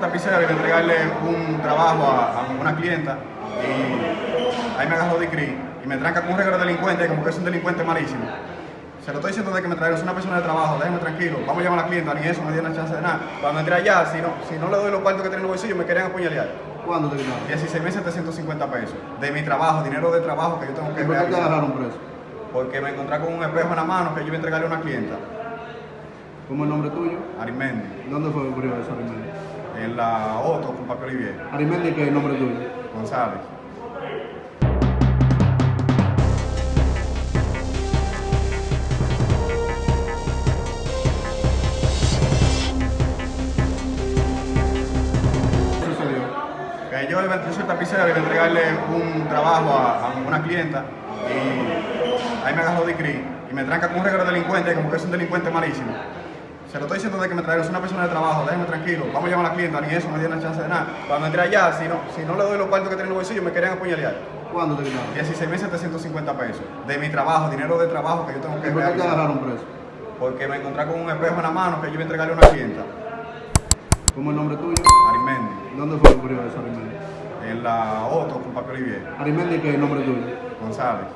tapicero y entregarle un trabajo a, a una clienta y ahí me agarró de CRI y me tranca con un regalo delincuente como que es un delincuente malísimo. Se lo estoy diciendo de que me traigan, es una persona de trabajo, déjeme tranquilo, vamos a llamar a la clienta, ni eso, no una chance de nada. Cuando entré allá, si no, si no le doy los cuartos que tiene en el bolsillo, me querían apuñalear. ¿Cuándo te quitaron? 16.750 pesos de mi trabajo, dinero de trabajo que yo tengo que ¿Y por qué te agarraron preso? Porque me encontré con un espejo en la mano que yo iba a entregarle a una clienta, ¿Cómo es el nombre tuyo? Arimendi, ¿Dónde fue que ocurrió eso, Arimendi? en la Otto con Papi Olivier, Arimendi, ¿qué es el nombre tuyo? González. ¿Qué sucedió? Que yo, yo soy tapicero y iba a entregarle un trabajo a, a una clienta y ahí me agarró de CRI y me tranca con un regalo delincuente como que es un delincuente malísimo. Se lo estoy diciendo de que me traigan, es una persona de trabajo, déjeme tranquilo, vamos a llamar a la clienta, ni eso, no dio una chance de nada. Cuando entré allá, si no, si no le doy los cuartos que tiene en el bolsillo, me querían apuñalear. ¿Cuándo te quitaron? 16.750 pesos de mi trabajo, dinero de trabajo que yo tengo que ¿Y por qué te agarraron preso? Porque me encontré con un espejo en la mano que yo iba a entregarle a una clienta, ¿Cómo es el nombre tuyo? Arimendi, ¿Dónde fue que ocurrió eso, Arimendi? en la Otto con Papi Olivier, Arimendi, ¿qué es el nombre tuyo? González.